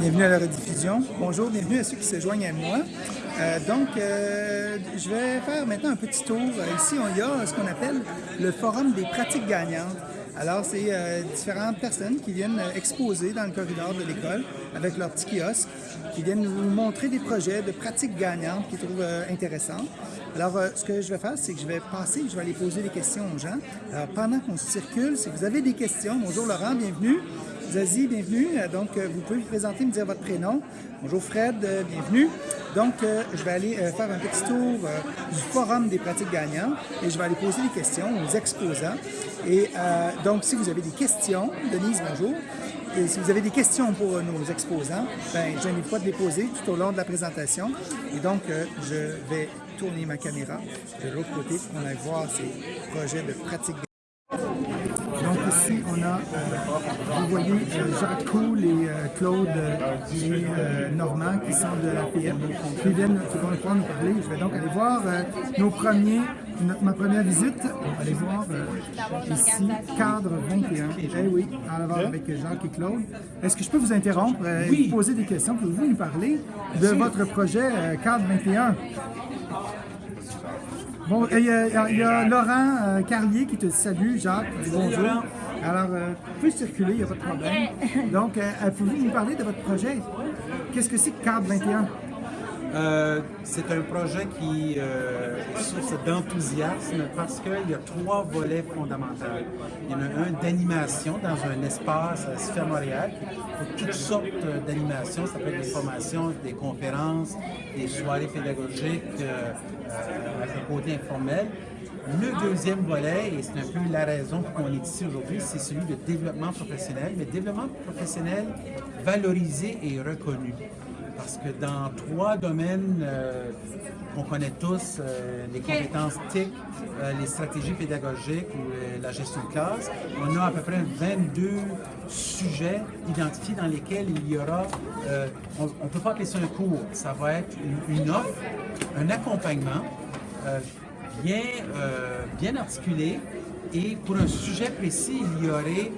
Bienvenue à la rediffusion. Bonjour, bienvenue à ceux qui se joignent à moi. Euh, donc, euh, je vais faire maintenant un petit tour. Euh, ici, il y a ce qu'on appelle le Forum des pratiques gagnantes. Alors, c'est différentes personnes qui viennent exposer dans le corridor de l'école avec leur petit kiosque, qui viennent nous montrer des projets de pratiques gagnantes qu'ils trouvent intéressants. Alors, ce que je vais faire, c'est que je vais passer, je vais aller poser des questions aux gens. Alors, pendant qu'on circule, si vous avez des questions, bonjour Laurent, bienvenue. Zazie, bienvenue. Euh, donc, euh, vous pouvez vous présenter, me dire votre prénom. Bonjour Fred, euh, bienvenue. Donc, je vais aller faire un petit tour du Forum des pratiques gagnantes et je vais aller poser des questions aux exposants. Et donc, si vous avez des questions, Denise, bonjour. Et si vous avez des questions pour nos exposants, ben, je n'ai pas de les poser tout au long de la présentation. Et donc, je vais tourner ma caméra de l'autre côté pour aille voir ces projets de pratiques donc ici, on a, euh, vous voyez, euh, Jacques Coul et euh, Claude et Normand qui sont de la PM, qui viennent, qui vont pouvoir nous parler. Je vais donc aller voir nos premiers, ma première visite. On va aller voir ici, cadre 21. Eh oui, en avant avec Jacques et Claude. Est-ce que je peux vous interrompre et vous poser des questions? Pouvez-vous nous parler de votre projet cadre 21? Bon, il y, a, Laurent euh, Carlier qui te salue, Jacques, bonjour. Alors, euh, vous pouvez circuler, il n'y a pas de problème. Donc, euh, pouvez-vous nous parler de votre projet? Qu'est-ce que c'est que CARD 21? Euh, c'est un projet qui euh, est d'enthousiasme parce qu'il y a trois volets fondamentaux. Il y en a un d'animation dans un espace à Sphère Montréal pour toutes sortes d'animations. Ça peut être des formations, des conférences, des soirées pédagogiques euh, avec un côté informel. Le deuxième volet, et c'est un peu la raison pour qu'on est ici aujourd'hui, c'est celui de développement professionnel, mais développement professionnel valorisé et reconnu parce que dans trois domaines euh, qu'on connaît tous, euh, les compétences TIC, euh, les stratégies pédagogiques ou la gestion de classe, on a à peu près 22 sujets identifiés dans lesquels il y aura, on ne peut pas appeler ça un cours, ça va être une, offre, un accompagnement bien, bien articulé et pour un sujet précis, il y aurait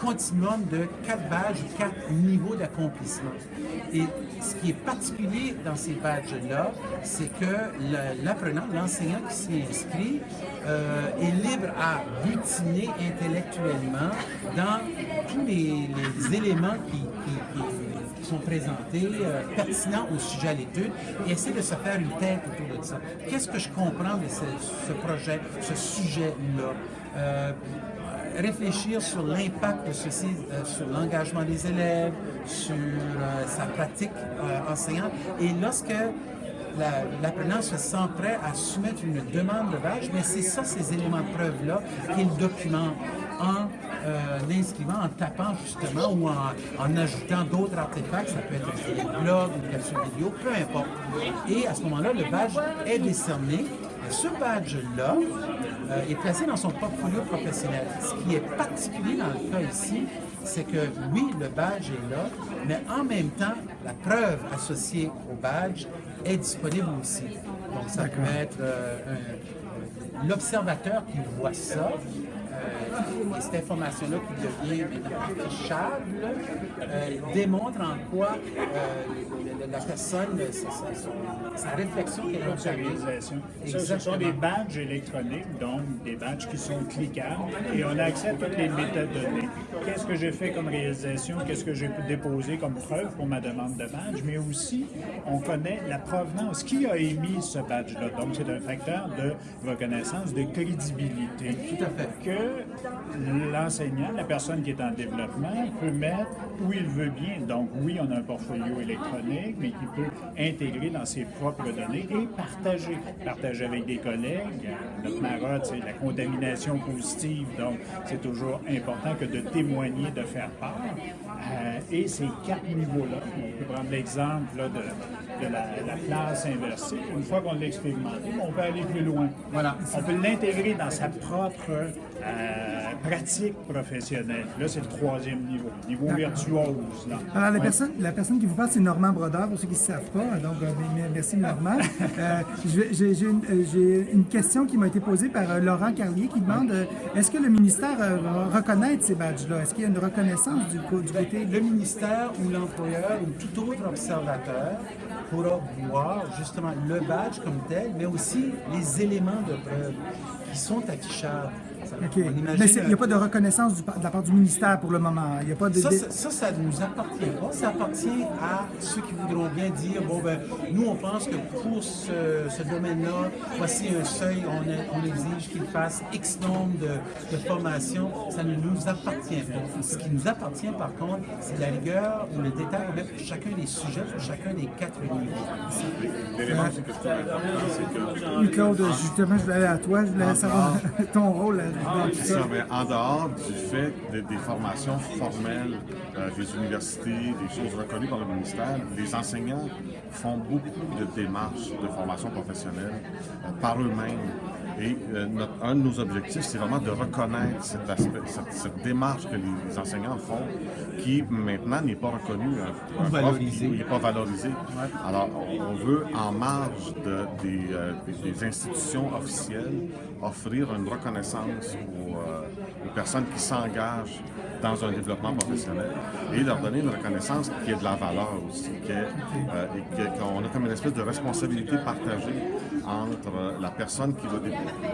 continuum de quatre badges, quatre niveaux d'accomplissement. Et ce qui est particulier dans ces badges-là, c'est que l'apprenant, l'enseignant qui s'y inscrit, euh, est libre à butiner intellectuellement dans tous les, éléments qui, sont présentés, euh, pertinents au sujet à l'étude, et essayer de se faire une tête autour de ça. Qu'est-ce que je comprends de ce, projet, ce sujet-là? Euh, réfléchir sur l'impact de ceci euh, sur l'engagement des élèves, sur euh, sa pratique euh, enseignante. Et lorsque l'apprenant se sent prêt à soumettre une demande de badge, mais c'est ça, ces éléments de preuve-là, qu'il documente en inscrivant, en tapant justement ou en, ajoutant d'autres artefacts, ça peut être un blog, une capsule vidéo, peu importe. Et à ce moment-là, le badge est décerné ce badge-là euh, est placé dans son portfolio professionnel. Ce qui est particulier dans le cas ici, c'est que oui, le badge est là, mais en même temps, la preuve associée au badge est disponible aussi. Donc, ça peut être euh, l'observateur qui voit ça, euh, et cette information-là qui devient affichable euh, démontre en quoi euh, la personne, sa, réflexion qu'elle a ce sont des badges électroniques, donc des badges qui sont cliquables et on a accès à toutes les métadonnées. Qu'est-ce que j'ai fait comme réalisation, qu'est-ce que j'ai déposé comme preuve pour ma demande de badge, mais aussi on connaît la provenance, qui a émis ce badge-là? Donc c'est un facteur de reconnaissance, de crédibilité. Tout à fait. Que l'enseignant, la personne qui est en développement, peut mettre où il veut bien. Donc oui, on a un portfolio électronique, mais qui peut intégrer dans ses propres données et partager. Partager avec des collègues. Notre marotte, c'est la contamination positive, donc c'est toujours important que de témoigner, de faire part. Euh, et ces quatre niveaux-là, on peut prendre l'exemple de, de, la, classe inversée. Une fois qu'on l'a expérimenté, on peut aller plus loin. Voilà. On peut l'intégrer dans sa propre euh, pratique professionnelle. Là, c'est le troisième niveau, niveau virtuose. Là. Alors, la, personne, la personne qui vous parle, c'est Normand Brodeur, pour ceux qui ne savent pas. Donc, euh, merci Normand. Euh, J'ai une, une, question qui m'a été posée par Laurent Carlier qui demande est-ce que le ministère va reconnaître ces badges-là? Est-ce qu'il y a une reconnaissance du, du côté côté Le ministère ou l'employeur ou tout autre observateur pourra voir justement le badge comme tel, mais aussi les éléments de preuve qui sont affichables. OK. Mais il n'y a pas de reconnaissance du- de la part du ministère pour le moment. Il n'y a pas de. Ça, ça, ne nous appartient pas. Ça appartient à ceux qui voudront bien dire bon, ben, nous, on pense que pour ce, ce domaine-là, voici un seuil, on, est- on exige qu'il fasse X nombre de, de formations. Ça ne nous appartient pas. Ce qui nous appartient, par contre, c'est la rigueur ou le détail qu'on met pour chacun des sujets, pour chacun des quatre niveaux. L'élément aussi que je trouve important, c'est que Oui, Claude, justement, je voulais aller à toi. Je voulais savoir ton rôle en dehors du fait de- des formations formelles euh, des universités, des choses reconnues par le ministère, les enseignants font beaucoup de démarches de formation professionnelle euh, par eux-mêmes. Et euh, notre- un de nos objectifs, c'est vraiment de reconnaître cet aspect, cette, cette démarche que les enseignants font, qui maintenant n'est pas reconnue. Un- un qui n'est pas valorisé. Alors, on- veut, en marge de- des, euh, des- des institutions officielles, offrir une reconnaissance aux, euh, aux personnes qui s'engagent dans un développement professionnel et leur donner une reconnaissance qui ait de la valeur aussi, euh, qu'on a comme une espèce de responsabilité partagée entre la personne qui va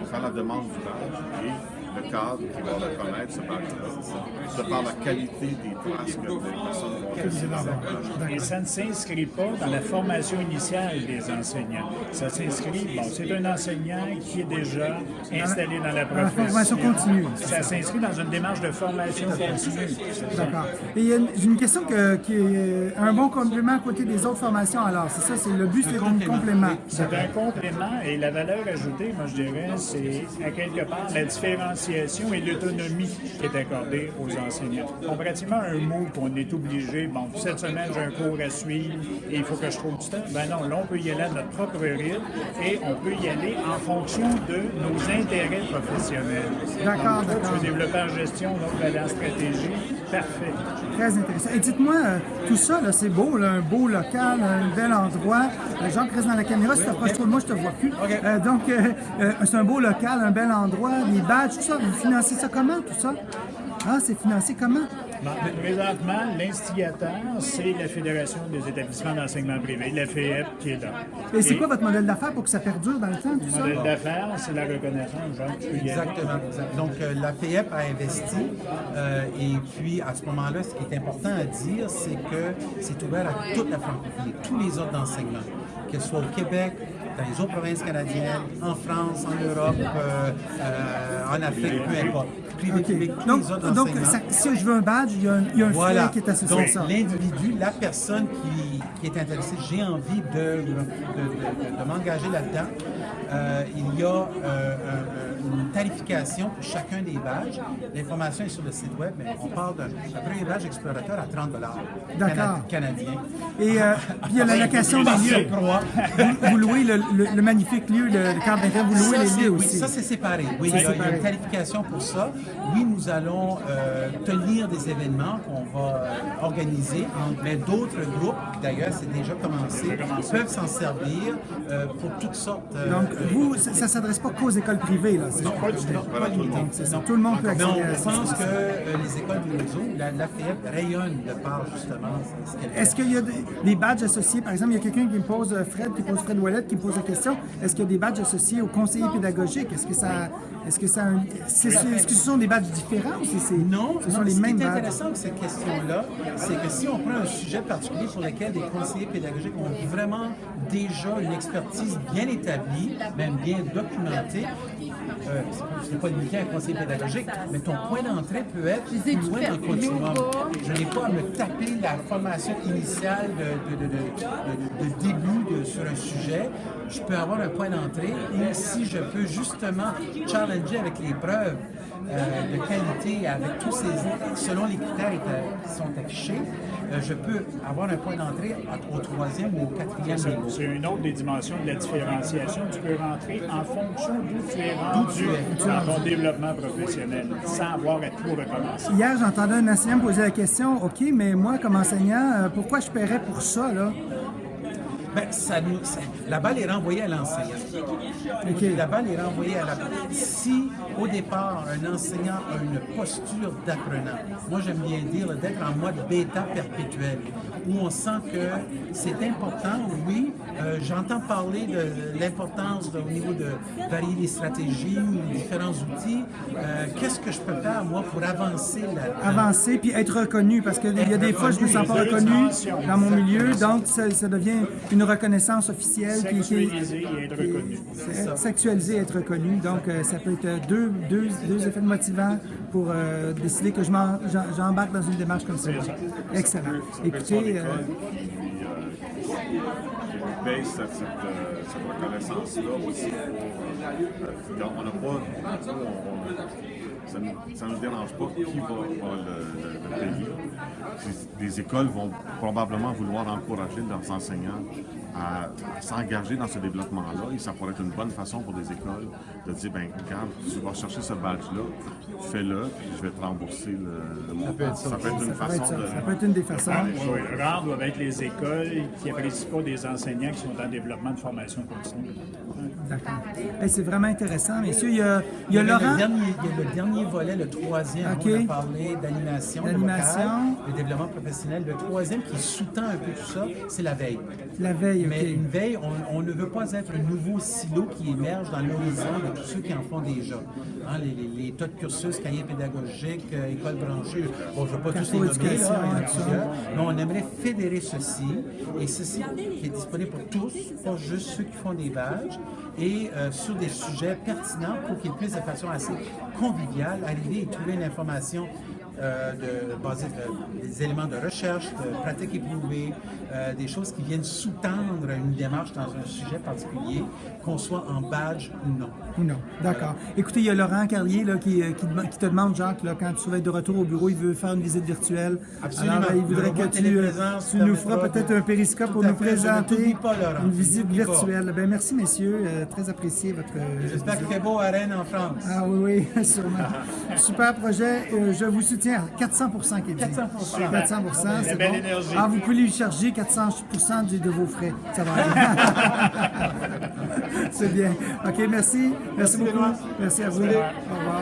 faire la demande du et le cadre qui va reconnaître ce de par la qualité des traces que les personnes vont laisser dans leur badge. Et ça ne s'inscrit pas dans la formation initiale des enseignants. Ça s'inscrit, bon, c'est un enseignant qui est déjà installé dans la Dans la profession. formation continue. Ça s'inscrit dans une démarche de formation continue. D'accord. Et il y a une, j'ai une question que- qui est un bon complément à côté des autres formations. Alors, c'est ça, c'est le but, c'est un complément. C'est un complément et la valeur ajoutée, moi je dirais, c'est à quelque part la et l'autonomie qui est accordée aux enseignants. On pratiquement un mot qu'on est obligé, bon, cette semaine j'ai un cours à suivre et il faut que je trouve du temps. Ben non, là on peut y aller à notre propre rythme et on peut y aller en fonction de nos intérêts professionnels. D'accord. Tu veux développer en gestion, donc en stratégie, parfait. Très intéressant. Et dites-moi, euh, tout ça, c'est beau, là, un beau local, un bel endroit. Euh, Jean reste dans la caméra, si tu t'approches trop de moi, je te vois plus. Euh, donc, euh, c'est un beau local, un bel endroit, des badges, tout ça. Vous financez ça comment, tout ça? Ah, c'est financé comment? Bon, présentement, l'instigateur, c'est la Fédération des établissements d'enseignement privé, la FEP, qui est là. Et c'est quoi votre modèle d'affaires pour que ça perdure dans le temps, tout Le ça? modèle d'affaires, c'est la reconnaissance, tu aller. Exactement. exact. Donc, euh, la FEP a investi euh, et puis à ce moment-là, ce qui est important à dire, c'est que c'est ouvert à toute la francophonie, tous les ordres d'enseignement, que ce soit au Québec, dans les autres provinces canadiennes, en France, en Europe, euh, euh, en Afrique, peu importe. Privé, OK. public, tous Donc, donc ça- si je veux un badge, il y a un, il y a un Voilà. frais qui est associé Donc, à ça. l'individu, la personne qui, qui est intéressée, j'ai envie de, de, de- de- de m'engager là-dedans. Euh, il y a un- une tarification pour chacun des badges. L'information est sur le site web, mais on parle d'un premier badge explorateur à 30 D'accord. canadien. Et euh, puis il y a la location des lieux. Vous, vous louez le, le- le magnifique lieu, le, d'intérêt, vous louez Ça, les lieux oui, aussi. ça, c'est séparé. Oui, C'est il y, a, séparé. une qualification pour ça. Oui, nous allons euh, tenir des événements qu'on va euh, organiser, mais d'autres groupes, d'ailleurs, c'est déjà commencé, peuvent s'en servir euh, pour toutes sortes. euh, Donc, euh, vous, ça ne s'adresse pas qu'aux écoles privées, là. C'est non, pas tout. Pas le monde peut accéder à ça. pense que euh, les écoles du réseau, la, la FEP rayonne de par justement ce. Est-ce qu'il y a des, badges associés? Par exemple, il y a quelqu'un qui me pose, euh, Fred, qui pose Fred Ouellet, qui me pose la question. Est-ce qu'il y a des badges associés aux conseillers pédagogiques? Est-ce que ça. Est-ce que ça. Est-ce que ce sont des badges différents ou c'est, Non, ce sont non, les ce mêmes qui est badges? intéressant avec cette question-là, c'est que si on prend un sujet particulier sur lequel des conseillers pédagogiques ont vraiment déjà une expertise bien établie, même bien documentée, euh, ce n'est pas limité à un conseiller pédagogique, mais ton point d'entrée peut être plus loin dans le continuum. Je n'ai pas à me taper la formation initiale de, de- début sur un sujet. Je peux avoir un point d'entrée et si je peux justement challenger avec les preuves euh, de qualité avec tous ces selon les critères qui sont affichés, euh, je peux avoir un point d'entrée au troisième ou au quatrième C'est niveau. c'est une autre des dimensions de la différenciation. Tu peux rentrer en fonction d'où tu es rendu tu es. dans ton développement professionnel, sans avoir à tout recommencer. Hier, j'entendais un enseignant me poser la question OK, mais moi, comme enseignant, euh, pourquoi je paierais pour ça, là? Ben, ça nous, ça- la balle est renvoyée à l'enseignant. La balle est renvoyée à la Si, au départ, un enseignant a une posture d'apprenant, moi j'aime bien dire d'être en mode bêta perpétuel, où on sent que c'est important, oui, euh, j'entends parler de l'importance de- au niveau de varier les stratégies ou différents outils. Euh, Qu'est-ce que je peux faire, moi, pour avancer là avancer puis être reconnu parce qu'il y a des fois je me sens pas reconnu dans mon milieu donc ça, ça devient une reconnaissance officielle qui Sexualiser et être reconnu. sexualisé et être reconnu donc euh, ça peut être deux, deux, deux effets motivants pour euh, décider que je j'embarque dans une démarche comme ça. Excellent. Écoutez, euh, cette, reconnaissance-là aussi. pour, euh, on n'a pas. nous, on- ça ne nous dérange pas qui va, va le, le- le payer. Les- Les écoles vont probablement vouloir encourager leurs enseignants à, à s'engager dans ce développement-là et ça pourrait être une bonne façon pour les écoles de dire ben regarde, tu vas chercher ce badge-là, fais-le, puis je vais te rembourser le, le montant. Ça peut être une ça peut être façon ça. de. Ça peut être une des façons. Oui, rares doivent être les écoles qui n'apprécient pas des enseignants qui sont en développement de formation continue. D'accord. Hey, c'est vraiment intéressant, messieurs. Il y a, il y a le Laurent. dernier, il y a le dernier volet, le troisième. OK. On a parlé D'animation. De développement professionnel. Le troisième qui sous-tend un peu tout ça, c'est la veille. La veille. Mais une veille, on, on ne veut pas être un nouveau silo qui émerge dans l'horizon de tous ceux qui en font déjà. Hein, les, les- les tas de cursus, cahiers pédagogiques, euh, écoles branchées, bon, je ne veux pas tous les nommer, là, mais on aimerait fédérer ceci, et ceci qui est disponible pour tous, pas juste ceux qui font des badges, et euh, sur des sujets pertinents pour qu'ils puissent de façon assez conviviale arriver et trouver une information de, basée de- des éléments de recherche, de pratiques éprouvées, euh, des choses qui viennent sous-tendre une démarche dans un sujet particulier, qu'on soit en badge ou non. Ou non, d'accord. Écoutez, il y a Laurent Carlier là, qui, euh, qui, dem- qui te demande, Jacques, là, quand tu vas être de retour au bureau, il veut faire une visite virtuelle. Absolument. Alors, euh, il voudrait que tu, euh, nous feras peut-être un périscope pour nous fait, présenter pas, Laurent. une visite virtuelle. Ben, merci, messieurs. Euh, très apprécié votre euh, J'espère qu'il fait beau à Rennes en France. Ah oui, oui, sûrement. Super projet. Euh, je vous soutiens à 400 qui est dit. 400 400 La c'est bon. énergie. Ah, vous pouvez lui charger 400 de, de vos frais. Ça va aller. c'est bien. OK, merci. Merci, beaucoup. Merci à vous. Au revoir.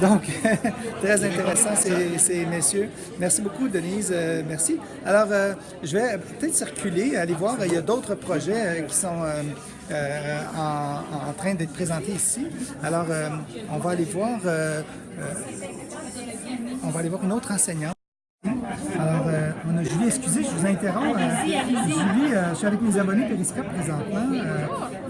Donc, très intéressant ces, ces messieurs. Merci beaucoup, Denise. Euh, merci. Alors, euh, je vais peut-être circuler, aller voir. Il y a d'autres projets euh, qui sont euh, en, en train d'être présentés ici. Alors, euh, on va aller voir. euh, on va aller voir une autre enseignante. Alors, euh, on a Julie, excusez, je vous interromps. Julie, je suis avec mes abonnés Periscope présentement.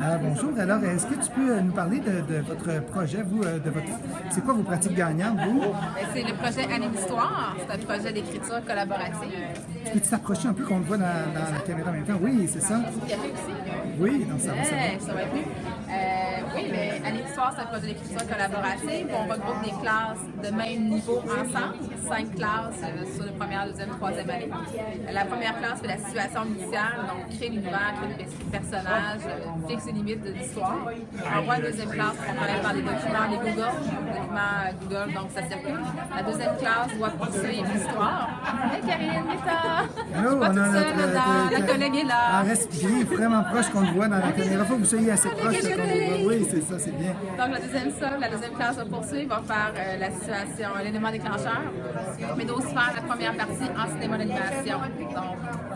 Alors, bonjour. Alors, est-ce que tu peux nous parler de, de votre projet, vous, de votre... C'est quoi vos pratiques gagnantes, vous? Ben, C'est le projet Anime Histoire. C'est un projet d'écriture collaborative. Peux-tu t'approcher un peu qu'on te voit dans, dans la caméra en même temps? Oui, c'est ça. Aussi. Oui, ça va, ça va. Ouais, ça va être mieux. Euh, oui, mais Anime Histoire, c'est un projet d'écriture collaborative. On regroupe des classes de même niveau ensemble. Cinq classes euh, sur le première, deuxième, troisième année. Euh, La première classe fait la situation initiale, donc crée l'univers, crée le pers- personnage, euh, fixe les limites de l'histoire. On voit la deuxième classe, on travaille par des documents, des Google, des documents euh, Google, donc ça circule. La deuxième classe doit poursuivre l'histoire. Hey Karine, Rita! Je suis pas toute seule, notre- dans- la collègue est là. reste bien vraiment proche qu'on te voit dans la caméra. Faut que vous soyez assez proche Oui, c'est ça, c'est bien. Donc, la deuxième ça, la deuxième classe va poursuivre, va faire euh, la situation, l'élément déclencheur, mais aussi faire la première partie en cinéma d'animation.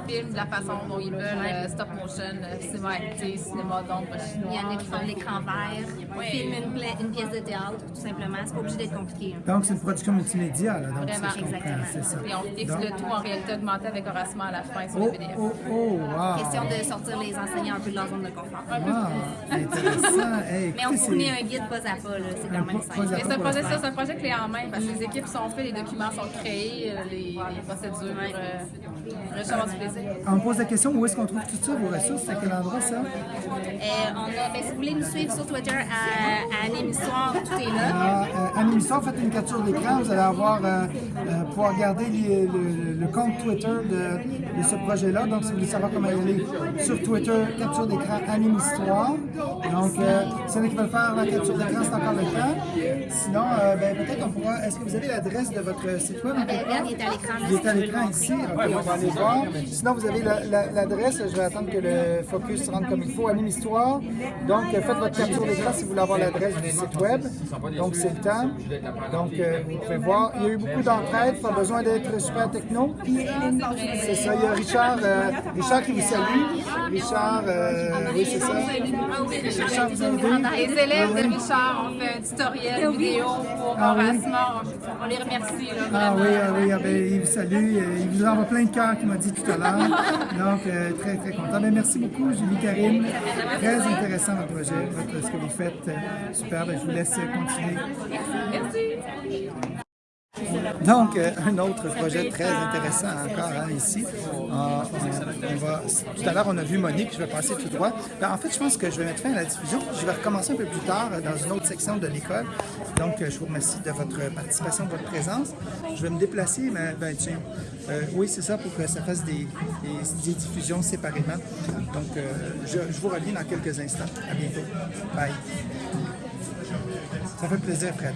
Film de la façon dont ils veulent, euh, stop motion, euh, cinéma acté, cinéma d'ombre chinois. Il y en a qui font l'écran vert, filment une, pla- une pièce de théâtre, tout simplement. C'est pas obligé d'être compliqué. Donc, c'est une production multimédia, là. Donc, Vraiment, exactement. c'est ça. Et on fixe Donc- le tout en réalité augmentée avec harassement à la fin sur Oh, le PDF. oh, oh, wow. Question de sortir les enseignants un peu de leur zone de confort. Wow, intéressant. Hey, Mais on fournit c'est- un guide pas à pas, là. c'est quand même simple. Mais c'est un pour projet, ça, c'est un projet clé en main parce que les équipes sont faites, les documents sont créés, euh, les, les procédures. Euh, du plaisir. On me pose la question, où est-ce qu'on trouve tout ça, vos ressources? C'est à quel endroit, ça? Euh, on a, ben, si vous voulez nous suivre sur Twitter à, à Anime Histoire, tout est là. Alors, euh, Anime Histoire, faites une capture d'écran, vous allez avoir, euh, euh, pouvoir regarder les- le, le compte Twitter de, de ce projet-là. Donc, si vous voulez savoir comment y aller sur Twitter, capture d'écran Anime Histoire. Donc, euh, a qui veulent faire la capture d'écran, c'est encore le temps. Sinon, euh, ben, peut-être on pourra. Est-ce que vous avez l'adresse de votre site web? Ben, regarde, il est à l'écran. Il est à l'écran ici. On va aller voir. Sinon, vous avez la- la- l'adresse. Je vais attendre que le focus rentre comme il faut. Anime Histoire. Donc, euh, faites votre capture d'écran si vous voulez avoir l'adresse du site web. Donc, c'est le temps. Donc, euh, vous pouvez voir. Il y a eu beaucoup d'entraide. Pas besoin d'être super techno. C'est ça. Il y a Richard, euh, Richard qui vous salue. Richard, euh, oui, c'est ça. Richard vous a aidé. Les élèves de Richard ont fait un tutoriel vidéo pour Ah oui? Morasma. On, les remercie. Là, Ah oui, ah oui, ah ben, il vous salue. Il vous envoie plein de cœurs qu'il m'a dit tout à l'heure. Donc, euh, très, très content. Ben, merci beaucoup, Julie Karine. Très intéressant votre projet, votre- ce que vous faites. super. Ben, je vous laisse continuer. Merci. Donc, euh, un autre projet très intéressant encore hein, ici. Va, tout à l'heure, on a vu Monique, je vais passer tout droit. Ben, en fait, je pense que je vais mettre fin à la diffusion. Je vais recommencer un peu plus tard dans une autre section de l'école. Donc, euh, je vous remercie de votre participation, de votre présence. Je vais me déplacer, mais ben, tiens, euh, oui, c'est ça, pour que ça fasse des, diffusions séparément. Donc, je, je vous reviens dans quelques instants. À bientôt. Bye. Ça fait plaisir, Fred.